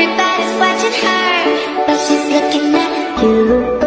Everybody's watching her, but she's looking at you.